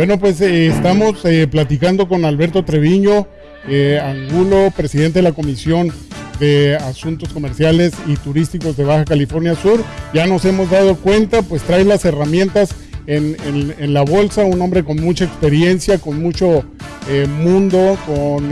Bueno, pues eh, estamos eh, platicando con Alberto Treviño, eh, Angulo, presidente de la Comisión de Asuntos Comerciales y Turísticos de Baja California Sur. Ya nos hemos dado cuenta, pues trae las herramientas en, la bolsa, un hombre con mucha experiencia, con mucho mundo, con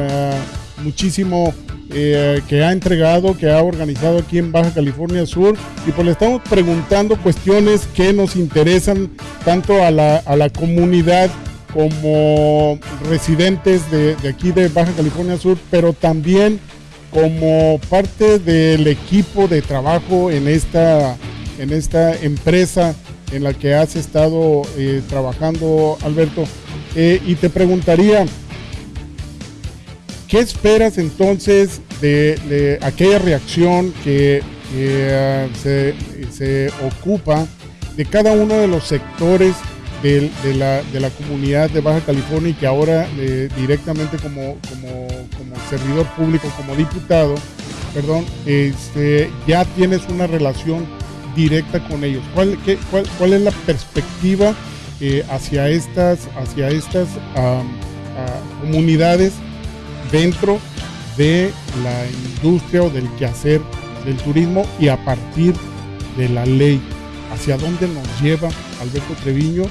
muchísimo eh, que ha entregado, que ha organizado aquí en Baja California Sur. Y pues le estamos preguntando cuestiones que nos interesan tanto a la, a la comunidad como residentes de, de, aquí de Baja California Sur, pero también como parte del equipo de trabajo en esta, en esta empresa en la que has estado eh, trabajando, Alberto. Eh, y te preguntaría, ¿Qué esperas entonces de, aquella reacción que, ah, se, ocupa de cada uno de los sectores de, la, comunidad de Baja California y que ahora eh, directamente como, servidor público, como diputado, perdón, este, ya tienes una relación directa con ellos? ¿Cuál, cuál, es la perspectiva eh, hacia estas, hacia estas ah, comunidades? Dentro de la industria o del quehacer del turismo y a partir de la ley. ¿Hacia dónde nos lleva Alberto Treviño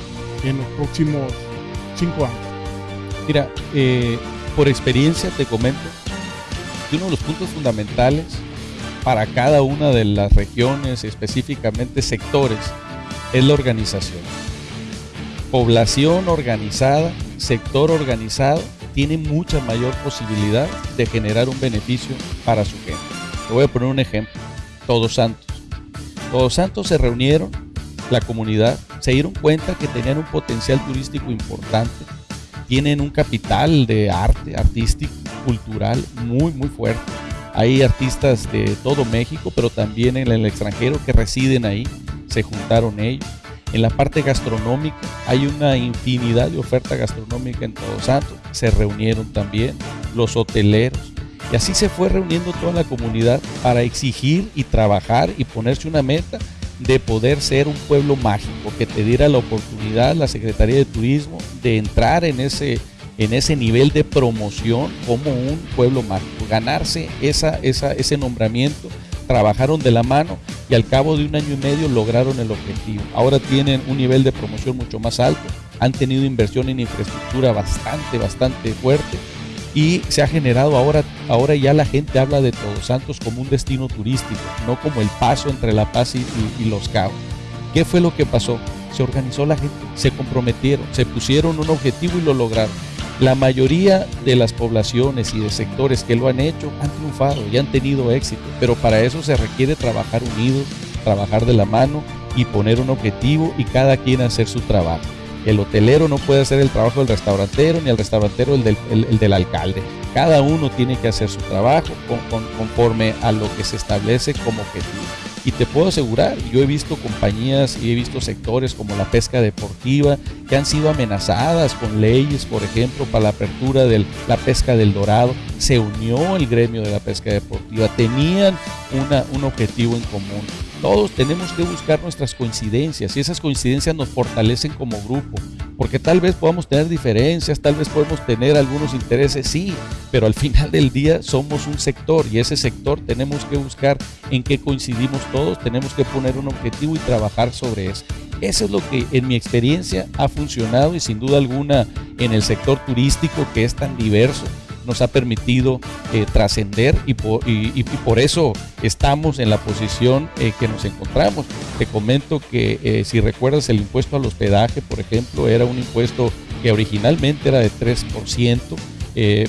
en los próximos cinco años? Mira, eh, por experiencia te comento que uno de los puntos fundamentales para cada una de las regiones, específicamente sectores, es la organización. Población organizada, sector organizado tiene mucha mayor posibilidad de generar un beneficio para su gente. Te voy a poner un ejemplo. Todos Santos. Todos Santos se reunieron, la comunidad, se dieron cuenta que tenían un potencial turístico importante, tienen un capital de arte, artístico, cultural muy, muy fuerte. Hay artistas de todo México, pero también en el extranjero que residen ahí. Se juntaron ellos en la parte gastronómica hay una infinidad de oferta gastronómica en Todos Santos. Se reunieron también los hoteleros. Y así se fue reuniendo toda la comunidad para exigir y trabajar y ponerse una meta de poder ser un pueblo mágico, que te diera la oportunidad la Secretaría de Turismo de entrar en ese, en ese nivel de promoción como un pueblo mágico, ganarse esa, esa, ese nombramiento trabajaron de la mano y al cabo de un año y medio lograron el objetivo. Ahora tienen un nivel de promoción mucho más alto, han tenido inversión en infraestructura bastante, bastante fuerte y se ha generado ahora, ahora ya la gente habla de Todos Santos como un destino turístico, no como el paso entre La Paz y, y Los Cabos. ¿Qué fue lo que pasó? Se organizó la gente, se comprometieron, se pusieron un objetivo y lo lograron. La mayoría de las poblaciones y de sectores que lo han hecho han triunfado y han tenido éxito, pero para eso se requiere trabajar unidos, trabajar de la mano y poner un objetivo y cada quien hacer su trabajo. El hotelero no puede hacer el trabajo del restaurantero, ni el restaurantero el del alcalde. Cada uno tiene que hacer su trabajo conforme a lo que se establece como objetivo. Y te puedo asegurar, yo he visto compañías y he visto sectores como la pesca deportiva que han sido amenazadas con leyes, por ejemplo, para la apertura de la pesca del dorado. Se unió el gremio de la pesca deportiva, tenían un objetivo en común todos tenemos que buscar nuestras coincidencias y esas coincidencias nos fortalecen como grupo, porque tal vez podamos tener diferencias, tal vez podemos tener algunos intereses, sí, pero al final del día somos un sector y ese sector tenemos que buscar en qué coincidimos todos, tenemos que poner un objetivo y trabajar sobre eso. Eso es lo que en mi experiencia ha funcionado y sin duda alguna en el sector turístico que es tan diverso nos ha permitido eh, trascender y por, eso estamos en la posición eh, que nos encontramos. Te comento que eh, si recuerdas el impuesto al hospedaje, por ejemplo, era un impuesto que originalmente era de 3%.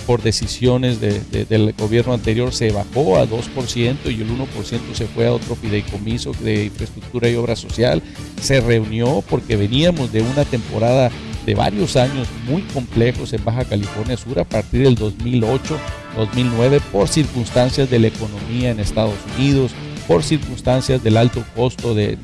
por decisiones del gobierno anterior se bajó a 2% y el 1% se fue a otro fideicomiso de infraestructura y obra social. Se reunió porque veníamos de una temporada de varios años muy complejos en Baja California Sur a partir del 2008, 2009 por circunstancias de la economía en Estados Unidos, por circunstancias del alto costo del,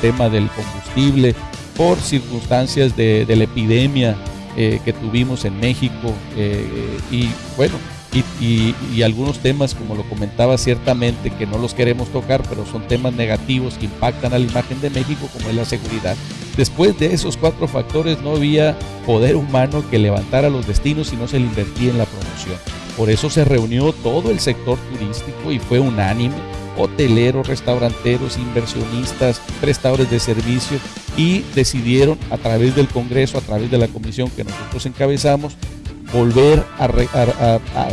tema del combustible, por circunstancias de, la epidemia eh, que tuvimos en México eh, y bueno, y, algunos temas, como lo comentaba ciertamente, que no los queremos tocar, pero son temas negativos que impactan a la imagen de México, como es la seguridad. Después de esos cuatro factores no había poder humano que levantara los destinos y no se le invertía en la promoción. Por eso se reunió todo el sector turístico y fue unánime, hoteleros, restauranteros, inversionistas, prestadores de servicios y decidieron a través del Congreso, a través de la comisión que nosotros encabezamos, volver a,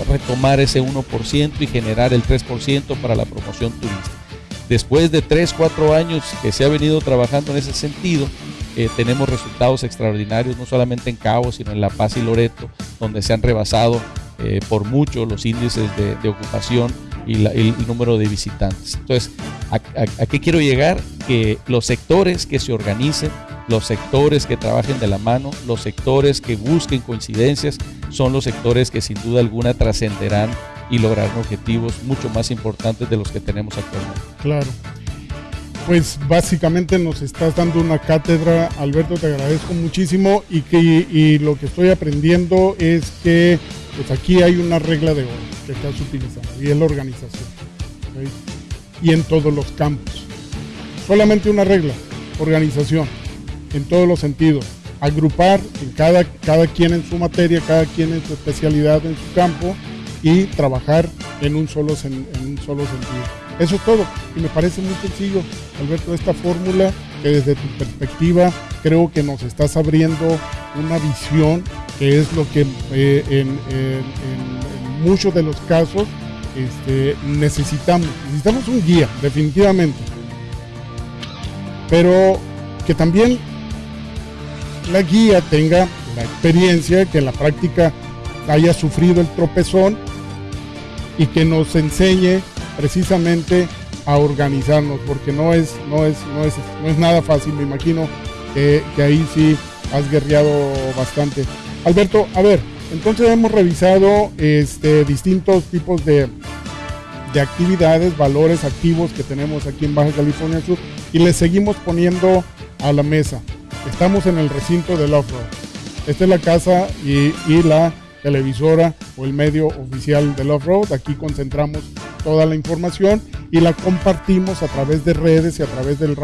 retomar ese 1% y generar el 3% para la promoción turística. Después de 3, 4 años que se ha venido trabajando en ese sentido, eh, tenemos resultados extraordinarios, no solamente en Cabo, sino en La Paz y Loreto, donde se han rebasado eh, por mucho los índices de, ocupación y el, número de visitantes. Entonces, ¿a, qué quiero llegar? Que los sectores que se organicen, los sectores que trabajen de la mano, los sectores que busquen coincidencias, son los sectores que sin duda alguna trascenderán y lograrán objetivos mucho más importantes de los que tenemos actualmente. Claro. Pues básicamente nos estás dando una cátedra, Alberto, te agradezco muchísimo y, que, y lo que estoy aprendiendo es que pues aquí hay una regla de oro que estás utilizando y es la organización. Y en todos los campos. Solamente una regla, organización, en todos los sentidos agrupar en cada, cada quien en su materia, cada quien en su especialidad en su campo y trabajar en un solo, en un solo sentido. Eso es todo. Y me parece muy sencillo, Alberto, esta fórmula que desde tu perspectiva creo que nos estás abriendo una visión que es lo que eh, en, muchos de los casos este, necesitamos. Necesitamos un guía, definitivamente. Pero que también la guía tenga la experiencia, que en la práctica haya sufrido el tropezón y que nos enseñe precisamente a organizarnos, porque no es, no es, no es, no es nada fácil, me imagino que, ahí sí has guerreado bastante. Alberto, a ver, entonces hemos revisado este, distintos tipos de, de actividades, valores activos que tenemos aquí en Baja California Sur y le seguimos poniendo a la mesa. Estamos en el recinto del off-road. Esta es la casa y, la televisora o el medio oficial del off-road. Aquí concentramos toda la información y la compartimos a través de redes y a través del,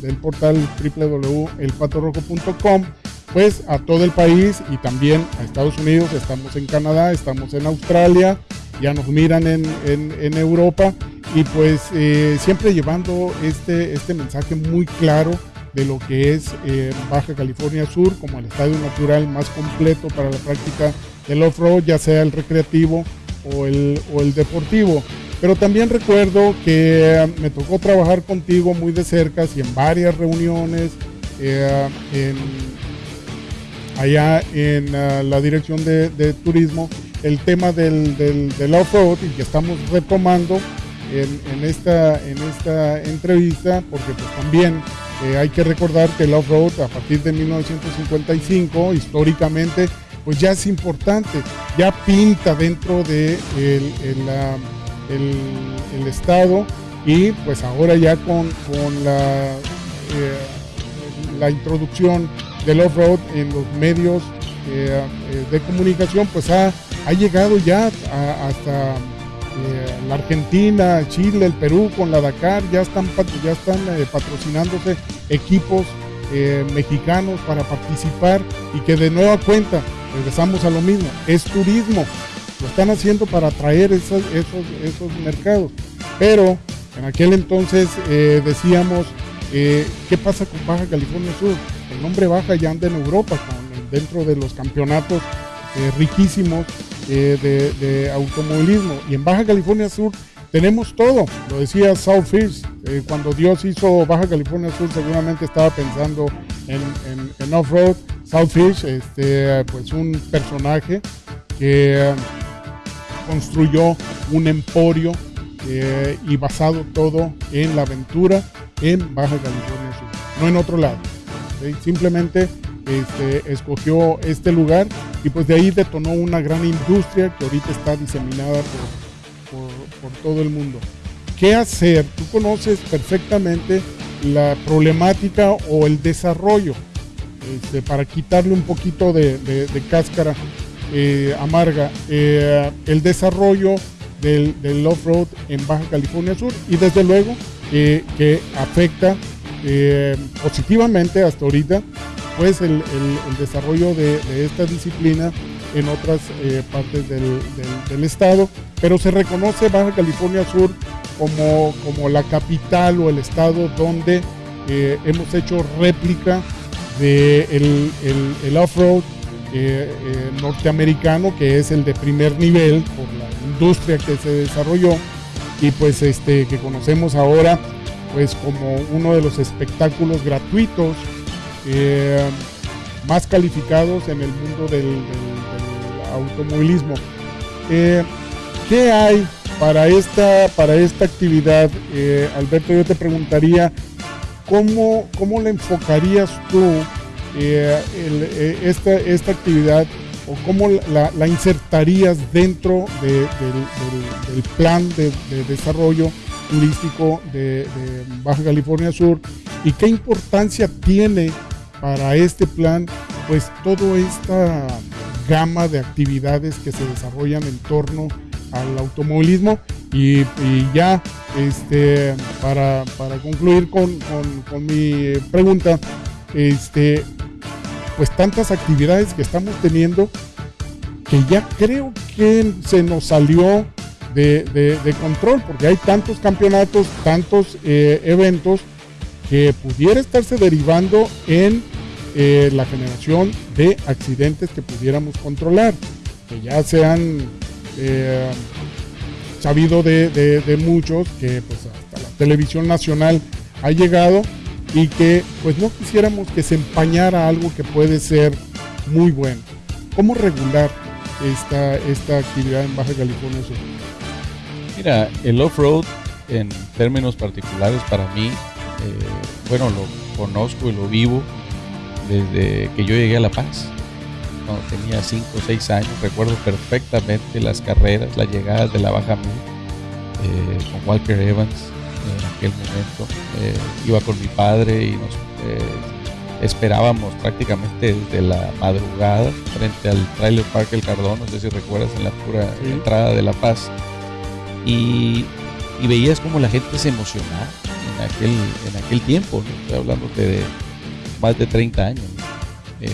del, portal www.elpatorrojo.com pues a todo el país y también a Estados Unidos, estamos en Canadá, estamos en Australia, ya nos miran en, Europa y pues eh, siempre llevando este, este mensaje muy claro de lo que es eh, Baja California Sur como el estadio natural más completo para la práctica del off-road, ya sea el recreativo o el, o el deportivo. Pero también recuerdo que eh, me tocó trabajar contigo muy de cerca y en varias reuniones eh, allá en la dirección de, turismo el tema del, del, off-road y que estamos retomando en, en, esta, en esta entrevista porque pues también eh, hay que recordar que el off-road a partir de 1955, históricamente, pues ya es importante, ya pinta dentro de el, estado y pues ahora ya con, la, eh, la introducción del off-road en los medios eh, de comunicación, pues ha, ha llegado ya hasta eh, la Argentina, Chile, el Perú con la Dakar ya están, eh, patrocinándose equipos eh, mexicanos para participar y que de nueva cuenta, regresamos a lo mismo, es turismo, lo están haciendo para atraer esos, esos, mercados. Pero en aquel entonces decíamos, ¿qué pasa con Baja California Sur? El nombre Baja ya anda en Europa, dentro de los campeonatos riquísimos eh, de, automovilismo. Y en Baja California Sur tenemos todo. Lo decía South eh, cuando Dios hizo Baja California Sur, seguramente estaba pensando en, en, off-road. Southfish, este, pues un personaje que construyó un emporio eh, y basado todo en la aventura en Baja California Sur, no en otro lado. Simplemente este, escogió este lugar y pues de ahí detonó una gran industria que ahorita está diseminada por, todo el mundo. ¿Qué hacer? Tú conoces perfectamente la problemática o el desarrollo este, para quitarle un poquito de, cáscara eh, amarga el desarrollo del, off-road en Baja California Sur y desde luego que afecta positivamente hasta ahorita pues el, desarrollo de, esta disciplina en otras partes del, estado, pero se reconoce Baja California Sur como, como la capital o el estado donde hemos hecho réplica del de el, off-road eh, eh, norteamericano, que es el de primer nivel por la industria que se desarrolló. Y pues este que conocemos ahora pues como uno de los espectáculos gratuitos eh, más calificados en el mundo del, automovilismo. ¿Qué hay para esta, para esta actividad? Alberto, yo te preguntaría, ¿cómo, cómo le enfocarías tú eh, eh, esta, esta, actividad o cómo la, insertarías dentro del, plan de, desarrollo turístico de, Baja California Sur y qué importancia tiene para este plan pues toda esta gama de actividades que se desarrollan en torno al automovilismo y, ya este, para, concluir con, con, mi pregunta, este, pues tantas actividades que estamos teniendo que ya creo que se nos salió de, control, porque hay tantos campeonatos, tantos eh, eventos que pudiera estarse derivando en eh, la generación de accidentes que pudiéramos controlar, que ya se han eh, sabido de, muchos, que pues hasta la televisión nacional ha llegado y que pues no quisiéramos que se empañara algo que puede ser muy bueno. ¿Cómo regular esta, esta actividad en Baja California? Mira, el off-road en términos particulares para mí, eh, bueno, lo conozco y lo vivo desde que yo llegué a La Paz. Cuando tenía 5 o 6 años, recuerdo perfectamente las carreras, las llegadas de la Baja Mil eh, con Walker Evans, en aquel momento. Eh, iba con mi padre y nos eh, esperábamos prácticamente desde la madrugada frente al Trailer Park El Cardón, no sé si recuerdas, en la pura entrada de La Paz. Y, veías como la gente se emocionaba en aquel, en aquel tiempo, estoy hablándote de más de 30 años. Eh,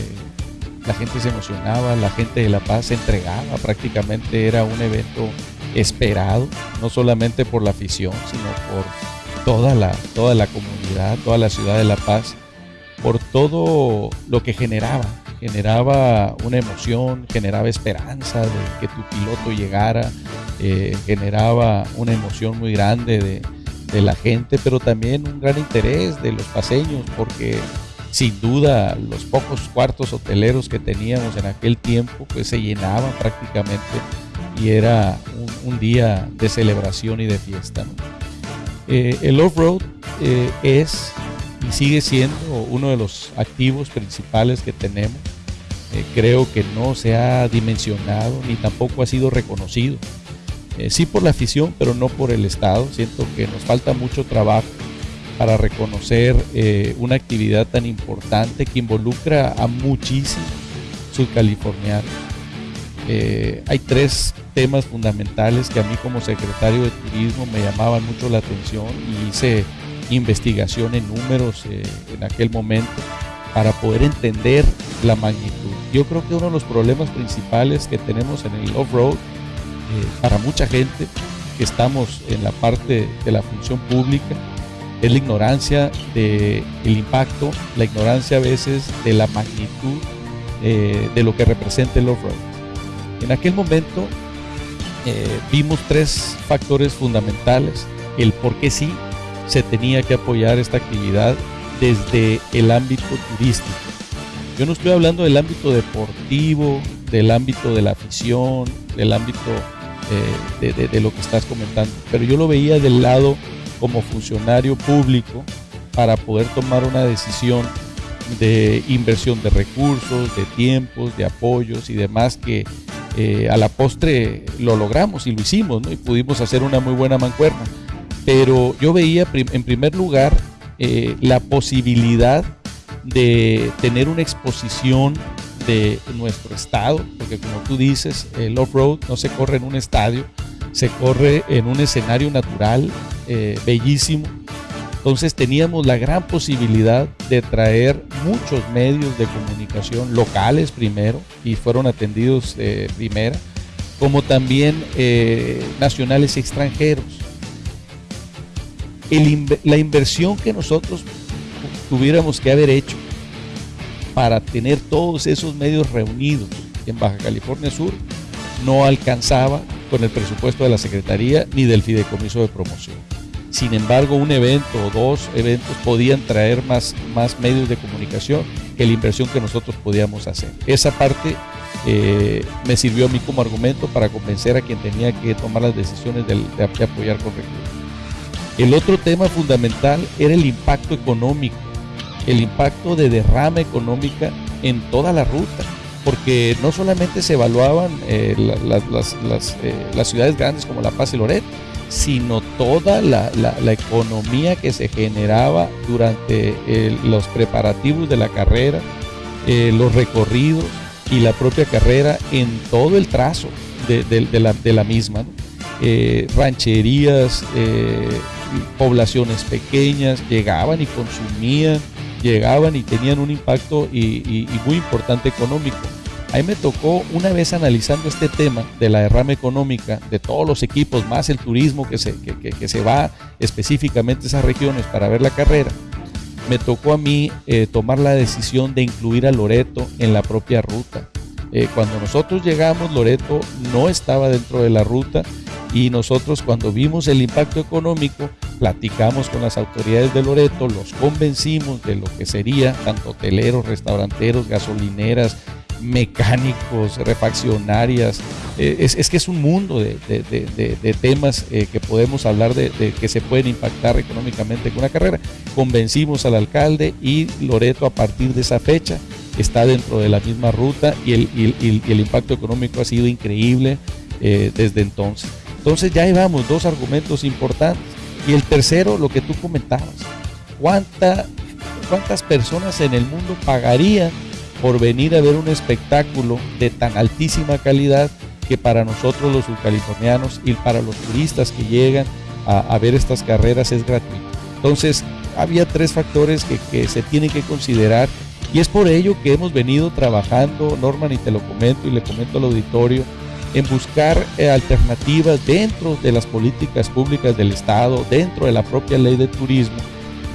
la gente se emocionaba, la gente de La Paz se entregaba, prácticamente era un evento esperado, no solamente por la afición, sino por toda la, toda la comunidad, toda la ciudad de La Paz, por todo lo que generaba. Generaba una emoción, generaba esperanza de que tu piloto llegara, eh, generaba una emoción muy grande de, de la gente, pero también un gran interés de los paseños, porque sin duda los pocos cuartos hoteleros que teníamos en aquel tiempo pues se llenaban prácticamente y era un, día de celebración y de fiesta. Eh, el off-road eh, es y sigue siendo uno de los activos principales que tenemos. Eh, creo que no se ha dimensionado ni tampoco ha sido reconocido. sí por la afición, pero no por el Estado. Siento que nos falta mucho trabajo para reconocer una actividad tan importante que involucra a muchísimos subcalifornianos. hay tres temas fundamentales que a mí como secretario de turismo me llamaban mucho la atención y hice investigación en números eh, en aquel momento para poder entender la magnitud. Yo creo que uno de los problemas principales que tenemos en el off-road eh, para mucha gente que estamos en la parte de la función pública es la ignorancia del impacto, la ignorancia a veces de la magnitud eh, de lo que representa el off-road. En aquel momento eh, vimos tres factores fundamentales, el por qué sí se tenía que apoyar esta actividad desde el ámbito turístico. Yo no estoy hablando del ámbito deportivo, del ámbito de la afición, del ámbito eh, de, lo que estás comentando, pero yo lo veía del lado como funcionario público para poder tomar una decisión de inversión de recursos, de tiempos, de apoyos y demás que eh, a la postre lo logramos y lo hicimos, Y pudimos hacer una muy buena mancuerna. Pero yo veía en primer lugar eh, la posibilidad de tener una exposición de nuestro estado, porque como tú dices, el off-road no se corre en un estadio, se corre en un escenario natural eh, bellísimo. Entonces teníamos la gran posibilidad de traer muchos medios de comunicación locales primero y fueron atendidos de primera, como también eh, nacionales y extranjeros. la inversión que nosotros tuviéramos que haber hecho para tener todos esos medios reunidos en Baja California Sur no alcanzaba con el presupuesto de la Secretaría ni del Fideicomiso de Promoción. Sin embargo, un evento o dos eventos podían traer más, más medios de comunicación que la inversión que nosotros podíamos hacer. Esa parte eh, me sirvió a mí como argumento para convencer a quien tenía que tomar las decisiones de, apoyar con recursos. El otro tema fundamental era el impacto económico, el impacto de derrama económica en toda la ruta porque no solamente se evaluaban eh, eh, las, ciudades grandes como La Paz y Loret, sino toda la, economía que se generaba durante eh, los preparativos de la carrera, los recorridos y la propia carrera en todo el trazo de, la, misma. rancherías, poblaciones pequeñas llegaban y consumían llegaban y tenían un impacto y, muy importante económico. A mí me tocó una vez analizando este tema de la derrama económica de todos los equipos, más el turismo que se, que, se va específicamente a esas regiones para ver la carrera, me tocó a mí eh, tomar la decisión de incluir a Loreto en la propia ruta. Eh, cuando nosotros llegamos, Loreto no estaba dentro de la ruta y nosotros cuando vimos el impacto económico, platicamos con las autoridades de Loreto, los convencimos de lo que sería tanto hoteleros, restauranteros, gasolineras, mecánicos, refaccionarias. Eh, es, que es un mundo de, temas eh, que podemos hablar de, que se pueden impactar económicamente con una carrera. Convencimos al alcalde y Loreto a partir de esa fecha está dentro de la misma ruta y el, impacto económico ha sido increíble eh, desde entonces. Entonces ya llevamos dos argumentos importantes. Y el tercero, lo que tú comentabas, ¿cuánta, ¿cuántas personas en el mundo pagarían por venir a ver un espectáculo de tan altísima calidad que para nosotros los subcalifornianos y para los turistas que llegan a, ver estas carreras es gratuito. Entonces, había tres factores que, se tienen que considerar y es por ello que hemos venido trabajando, Norman, y te lo comento y le comento al auditorio, en buscar eh, alternativas dentro de las políticas públicas del Estado, dentro de la propia ley de turismo,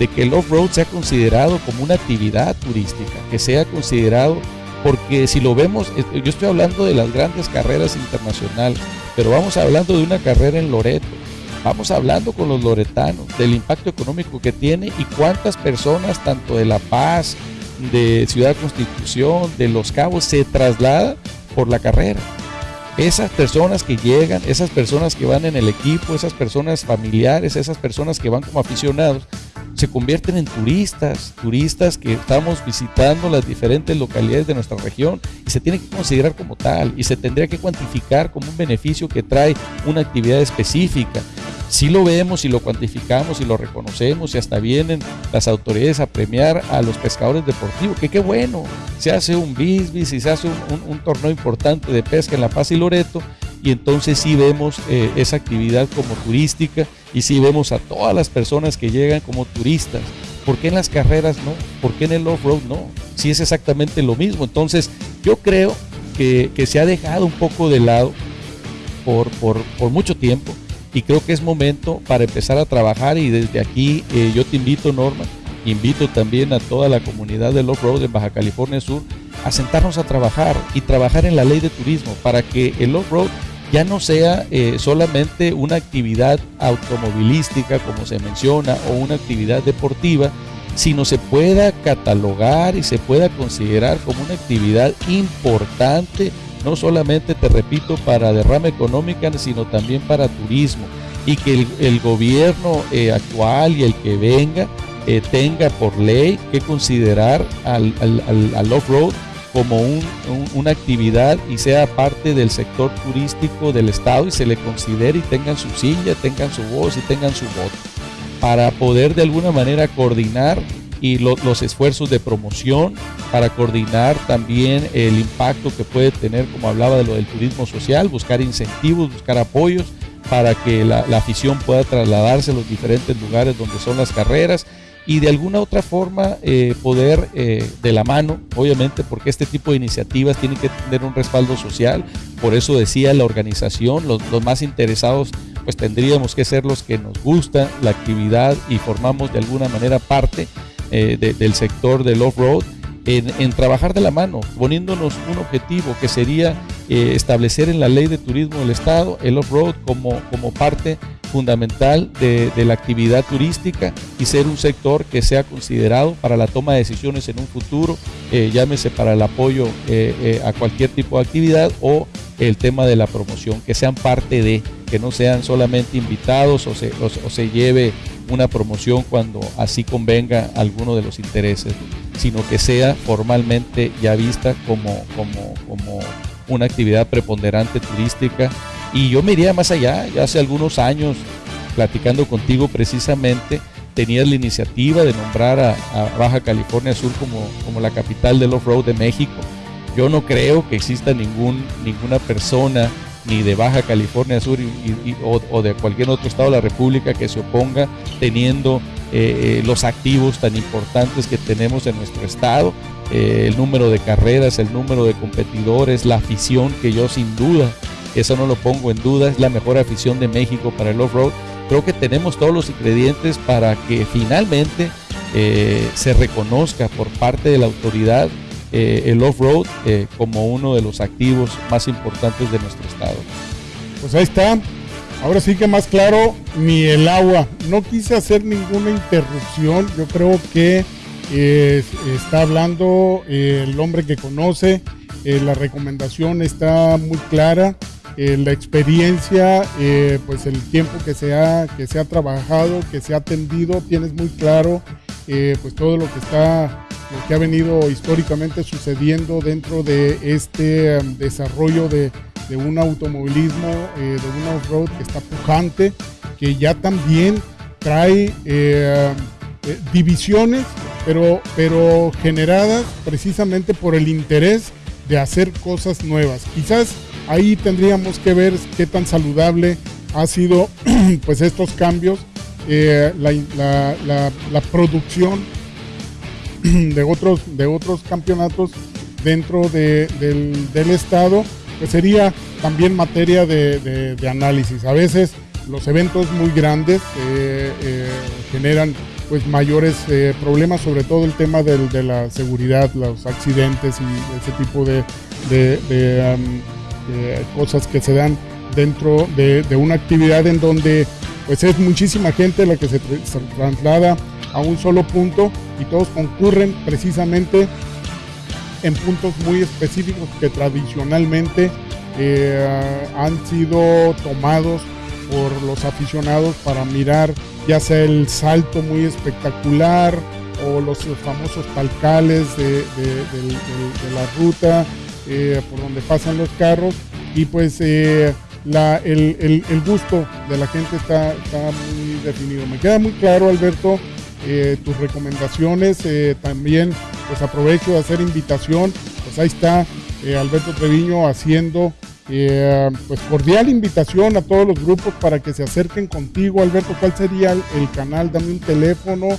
de que el off-road sea considerado como una actividad turística, que sea considerado, porque si lo vemos, yo estoy hablando de las grandes carreras internacionales, pero vamos hablando de una carrera en Loreto, vamos hablando con los loretanos del impacto económico que tiene y cuántas personas, tanto de La Paz, de Ciudad Constitución, de Los Cabos, se trasladan por la carrera. Esas personas que llegan, esas personas que van en el equipo, esas personas familiares, esas personas que van como aficionados, se convierten en turistas, turistas que estamos visitando las diferentes localidades de nuestra región y se tiene que considerar como tal y se tendría que cuantificar como un beneficio que trae una actividad específica. Si lo vemos y lo cuantificamos y lo reconocemos y hasta vienen las autoridades a premiar a los pescadores deportivos, que qué bueno, se hace un bisbis y se hace un, torneo importante de pesca en La Paz y Loreto y entonces sí vemos eh, esa actividad como turística y sí vemos a todas las personas que llegan como turistas. ¿Por qué en las carreras no? ¿Por qué en el off-road no? Si es exactamente lo mismo. Entonces yo creo que, se ha dejado un poco de lado por, por, por mucho tiempo y creo que es momento para empezar a trabajar y desde aquí eh, yo te invito Norma, invito también a toda la comunidad del off-road en Baja California Sur a sentarnos a trabajar y trabajar en la ley de turismo para que el off-road ya no sea eh, solamente una actividad automovilística como se menciona o una actividad deportiva, sino se pueda catalogar y se pueda considerar como una actividad importante no solamente, te repito, para derrama económica, sino también para turismo. Y que el, gobierno eh, actual y el que venga eh, tenga por ley que considerar al, al, off-road como una actividad y sea parte del sector turístico del Estado y se le considere y tengan su silla, tengan su voz y tengan su voto, para poder de alguna manera coordinar y los esfuerzos de promoción para coordinar también el impacto que puede tener, como hablaba de lo del turismo social, buscar incentivos, buscar apoyos para que la, afición pueda trasladarse a los diferentes lugares donde son las carreras y de alguna otra forma eh, poder eh, de la mano, obviamente, porque este tipo de iniciativas tienen que tener un respaldo social, por eso decía la organización, los, más interesados, pues tendríamos que ser los que nos gusta la actividad y formamos de alguna manera parte eh, del sector del off-road en, trabajar de la mano, poniéndonos un objetivo que sería establecer en la ley de turismo del Estado el off-road como, como parte fundamental de, la actividad turística y ser un sector que sea considerado para la toma de decisiones en un futuro, eh, llámese para el apoyo eh, a cualquier tipo de actividad o el tema de la promoción, que sean parte de, que no sean solamente invitados o se, lleve una promoción cuando así convenga alguno de los intereses sino que sea formalmente ya vista como una actividad preponderante turística. Y yo me iría más allá, ya hace algunos años, platicando contigo precisamente, tenías la iniciativa de nombrar a, Baja California Sur como, como la capital del off-road de México. Yo no creo que exista ningún, ninguna persona ni de Baja California Sur o, de cualquier otro estado de la República que se oponga teniendo eh, eh, los activos tan importantes que tenemos en nuestro estado, eh, el número de carreras, el número de competidores, la afición que yo sin duda, eso no lo pongo en duda, es la mejor afición de México para el off-road. Creo que tenemos todos los ingredientes para que finalmente se reconozca por parte de la autoridad el off-road como uno de los activos más importantes de nuestro estado. Pues ahí está, Ahora sí que más claro, ni el agua. No quise hacer ninguna interrupción. Yo creo que eh, está hablando eh, el hombre que conoce. Eh, la recomendación está muy clara. La experiencia, pues el tiempo que se, ha, que se ha trabajado, que se ha atendido, tienes muy claro pues todo lo que está, lo que ha venido históricamente sucediendo dentro de este um, desarrollo de, de un automovilismo, eh, de un off-road que está pujante, que ya también trae eh, eh, divisiones, pero, pero generadas precisamente por el interés de hacer cosas nuevas. Quizás ahí tendríamos que ver qué tan saludable ha sido pues estos cambios, la, producción de otros, de otros campeonatos dentro del, del estado que sería también materia de, análisis. A veces los eventos muy grandes eh, eh, generan pues mayores eh, problemas, sobre todo el tema de la seguridad, los accidentes y ese tipo de, cosas que se dan dentro de, una actividad en donde pues es muchísima gente la que se, traslada a un solo punto y todos concurren precisamente en puntos muy específicos que tradicionalmente eh, han sido tomados por los aficionados para mirar ya sea el salto muy espectacular o los famosos talcales de, la ruta eh, por donde pasan los carros y pues eh, el, gusto de la gente está, está, muy definido. Me queda muy claro Alberto tus recomendaciones también pues aprovecho de hacer invitación, pues ahí está eh, Alberto Treviño haciendo eh, pues cordial invitación a todos los grupos para que se acerquen contigo. Alberto, ¿cuál sería el, canal? Dame un teléfono,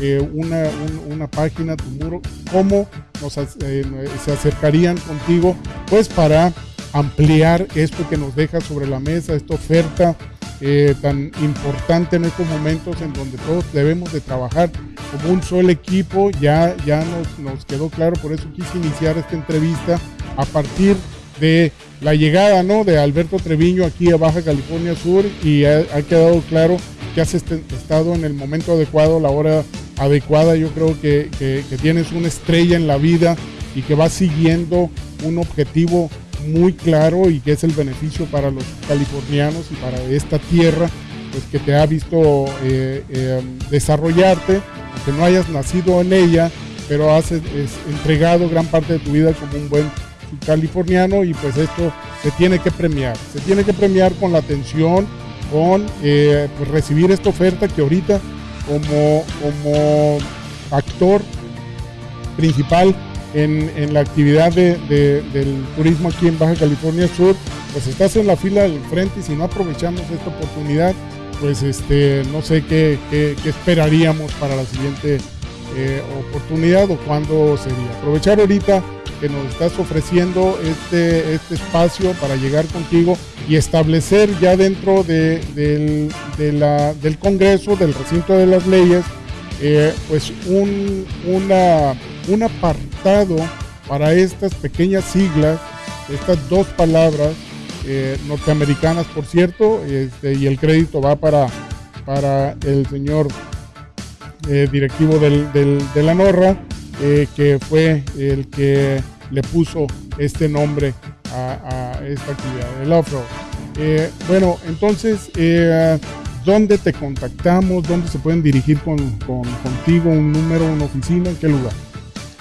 eh, una, página, tu muro, cómo se acercarían contigo, pues para ampliar esto que nos deja sobre la mesa, esta oferta eh, tan importante en estos momentos en donde todos debemos de trabajar como un solo equipo. Ya, ya nos, quedó claro, por eso quise iniciar esta entrevista a partir de la llegada ¿no? de Alberto Treviño aquí a Baja California Sur y ha, quedado claro que has estado en el momento adecuado, la hora adecuada. Yo creo que, que, que tienes una estrella en la vida y que vas siguiendo un objetivo muy claro y que es el beneficio para los californianos y para esta tierra, pues que te ha visto eh, eh, desarrollarte, aunque no hayas nacido en ella, pero has entregado gran parte de tu vida como un buen californiano y pues esto se tiene que premiar, se tiene que premiar con la atención, con eh, pues recibir esta oferta que ahorita como, como actor principal en, la actividad del turismo aquí en Baja California Sur, pues estás en la fila del frente y si no aprovechamos esta oportunidad, pues este, no sé qué, esperaríamos para la siguiente eh, oportunidad o cuándo sería. Aprovechar ahorita que nos estás ofreciendo este, este espacio para llegar contigo y establecer ya dentro de, del, Congreso, del recinto de las leyes, eh, pues un, una, un apartado para estas pequeñas siglas, estas dos palabras eh, norteamericanas, por cierto, este, y el crédito va para, para el señor eh, directivo de la NORRA, que fue el que le puso este nombre a, esta actividad, el off-road. Eh, bueno, entonces, eh, ¿dónde te contactamos? ¿Dónde se pueden dirigir con, contigo? ¿Un número, una oficina? ¿En qué lugar?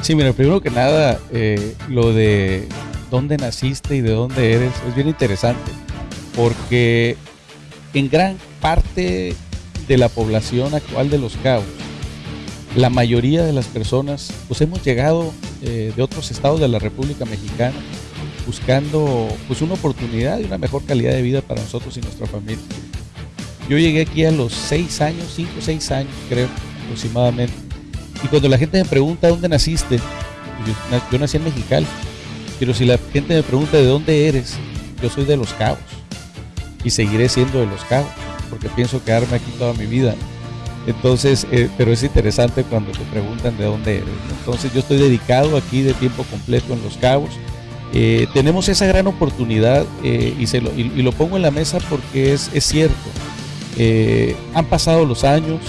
Sí, mira, primero que nada, eh, lo de dónde naciste y de dónde eres es bien interesante, porque en gran parte de la población actual de Los Cabos, la mayoría de las personas, pues hemos llegado eh, de otros estados de la República Mexicana buscando pues una oportunidad y una mejor calidad de vida para nosotros y nuestra familia. Yo llegué aquí a los seis años, cinco o seis años creo aproximadamente. Y cuando la gente me pregunta dónde naciste, yo, yo nací en Mexicali, pero si la gente me pregunta de dónde eres, yo soy de Los Cabos y seguiré siendo de Los Cabos porque pienso quedarme aquí toda mi vida. Entonces, eh, pero es interesante cuando te preguntan de dónde eres. Entonces, yo estoy dedicado aquí de tiempo completo en Los Cabos. Eh, tenemos esa gran oportunidad eh, y, se lo, y, lo, pongo en la mesa porque es, es cierto. han pasado los años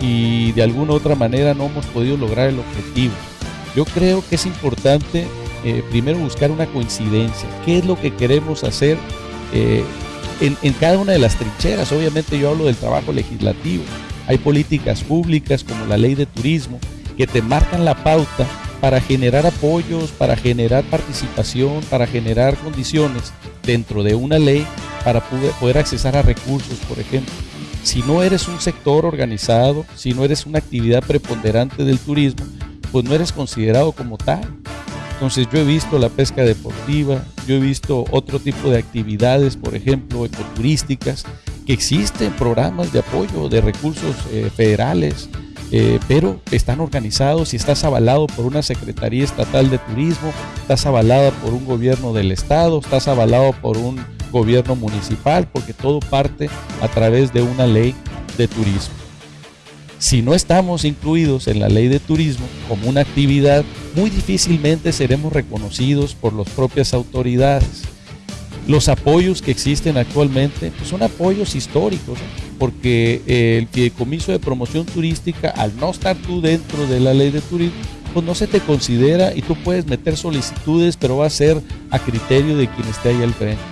y de alguna u otra manera no hemos podido lograr el objetivo. Yo creo que es importante primero buscar una coincidencia. ¿Qué es lo que queremos hacer en, en cada una de las trincheras? Obviamente yo hablo del trabajo legislativo hay políticas públicas como la ley de turismo que te marcan la pauta para generar apoyos, para generar participación, para generar condiciones dentro de una ley para poder, accesar a recursos, por ejemplo. Si no eres un sector organizado, si no eres una actividad preponderante del turismo, pues no eres considerado como tal. Entonces yo he visto la pesca deportiva, yo he visto otro tipo de actividades, por ejemplo, ecoturísticas, existen programas de apoyo de recursos eh, federales, eh, pero están organizados y estás avalado por una Secretaría Estatal de Turismo, estás avalado por un gobierno del Estado, estás avalado por un gobierno municipal, porque todo parte a través de una ley de turismo. Si no estamos incluidos en la ley de turismo como una actividad, muy difícilmente seremos reconocidos por las propias autoridades los apoyos que existen actualmente pues, son apoyos históricos, porque el fideicomiso de promoción turística, al no estar tú dentro de la ley de turismo, pues no se te considera y tú puedes meter solicitudes, pero va a ser a criterio de quien esté ahí al frente.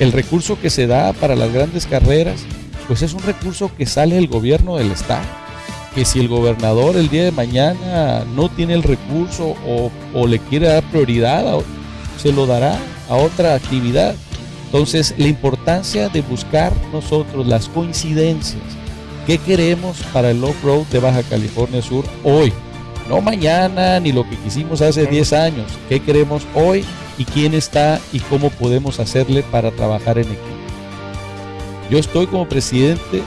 El recurso que se da para las grandes carreras, pues es un recurso que sale del gobierno del Estado. Que si el gobernador el día de mañana no tiene el recurso o le quiere dar prioridad, se lo dará a otra actividad. Entonces, la importancia de buscar nosotros las coincidencias. ¿Qué queremos para el off-road de Baja California Sur hoy? No mañana ni lo que quisimos hace 10 años. ¿Qué queremos hoy y quién está y cómo podemos hacerle para trabajar en equipo? Yo estoy como presidente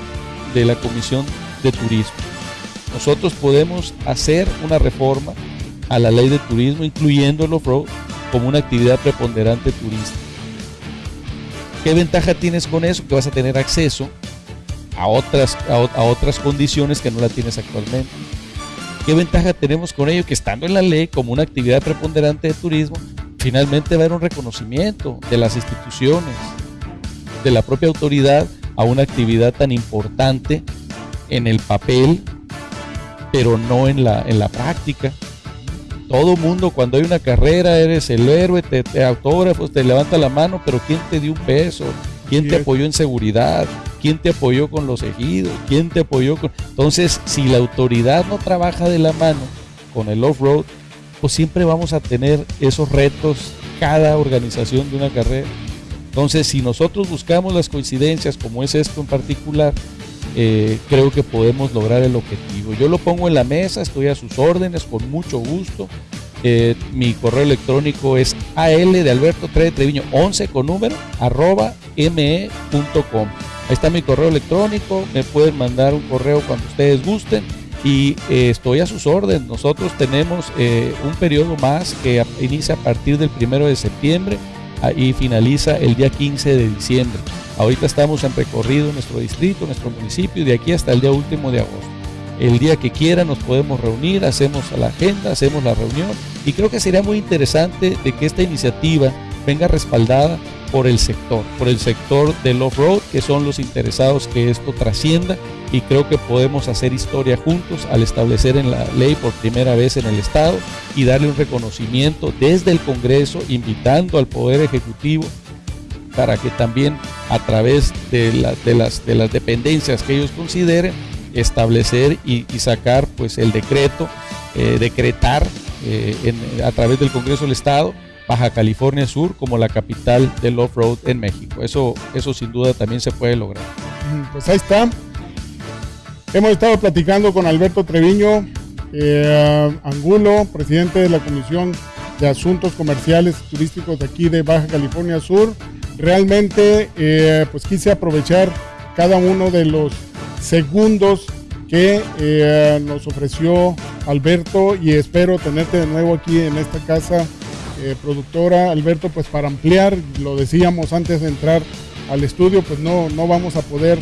de la Comisión de Turismo. Nosotros podemos hacer una reforma a la ley de turismo, incluyendo el off-road, como una actividad preponderante turística. ¿Qué ventaja tienes con eso? Que vas a tener acceso a otras, a, otras condiciones que no la tienes actualmente. ¿Qué ventaja tenemos con ello? Que estando en la ley como una actividad preponderante de turismo, finalmente va a haber un reconocimiento de las instituciones, de la propia autoridad a una actividad tan importante en el papel, pero no en la, en la práctica. Todo mundo, cuando hay una carrera, eres el héroe, te, te autógrafos, te levanta la mano, pero ¿quién te dio un peso? ¿Quién te apoyó en seguridad? ¿Quién te apoyó con los ejidos? ¿Quién te apoyó con...? Entonces, si la autoridad no trabaja de la mano con el off-road, pues siempre vamos a tener esos retos cada organización de una carrera. Entonces, si nosotros buscamos las coincidencias, como es esto en particular, eh, creo que podemos lograr el objetivo. Yo lo pongo en la mesa, estoy a sus órdenes con mucho gusto. Eh, mi correo electrónico es al de Alberto Treviño 11 con número arroba me.com. Ahí está mi correo electrónico, me pueden mandar un correo cuando ustedes gusten y eh, estoy a sus órdenes. Nosotros tenemos un periodo más que inicia a partir del primero de septiembre y finaliza el día 15 de diciembre. Ahorita estamos en recorrido en nuestro distrito, nuestro municipio, de aquí hasta el día último de agosto. El día que quiera nos podemos reunir, hacemos la agenda, hacemos la reunión y creo que sería muy interesante de que esta iniciativa venga respaldada por el sector, por el sector del off-road, que son los interesados que esto trascienda y creo que podemos hacer historia juntos al establecer en la ley por primera vez en el Estado y darle un reconocimiento desde el Congreso, invitando al Poder Ejecutivo para que también a través de, las, de las dependencias que ellos consideren, establecer y, sacar pues el decreto, eh, decretar eh, a través del Congreso del Estado Baja California Sur como la capital del off-road en México. Eso, eso sin duda también se puede lograr. Pues ahí está. Hemos estado platicando con Alberto Treviño, eh, Angulo, presidente de la Comisión de Asuntos Comerciales y Turísticos de aquí de Baja California Sur. Realmente eh, pues quise aprovechar cada uno de los segundos que eh, nos ofreció Alberto y espero tenerte de nuevo aquí en esta casa productora. Alberto pues para ampliar lo decíamos antes de entrar al estudio pues no, no vamos a poder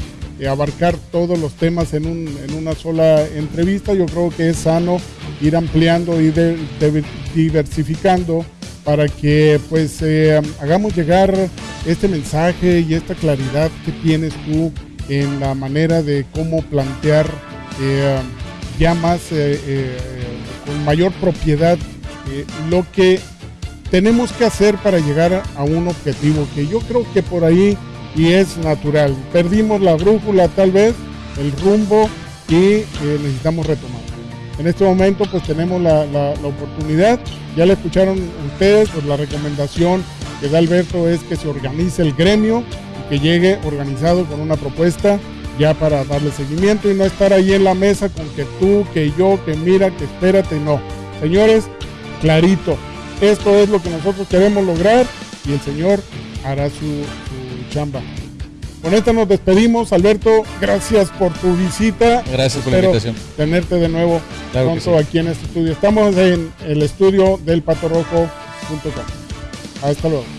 abarcar todos los temas en, una sola entrevista. Yo creo que es sano ir ampliando y diversificando para que pues hagamos llegar este mensaje y esta claridad que tienes tú en la manera de cómo plantear eh, ya más, eh, eh, con mayor propiedad, lo que tenemos que hacer para llegar a un objetivo que yo creo que por ahí y es natural. Perdimos la brújula tal vez, el rumbo y necesitamos retomar. En este momento pues tenemos la, la, la oportunidad, ya le escucharon ustedes, pues la recomendación que da Alberto es que se organice el gremio y que llegue organizado con una propuesta ya para darle seguimiento y no estar ahí en la mesa con que tú, que yo, que mira, que espérate, no. Señores, clarito, esto es lo que nosotros queremos lograr y el Señor hará su, chamba. Con esto nos despedimos, Alberto. Gracias por tu visita. Gracias por la invitación. Tenerte de nuevo pronto aquí en este estudio. Estamos en el estudio del patorrojo.com. Hasta luego.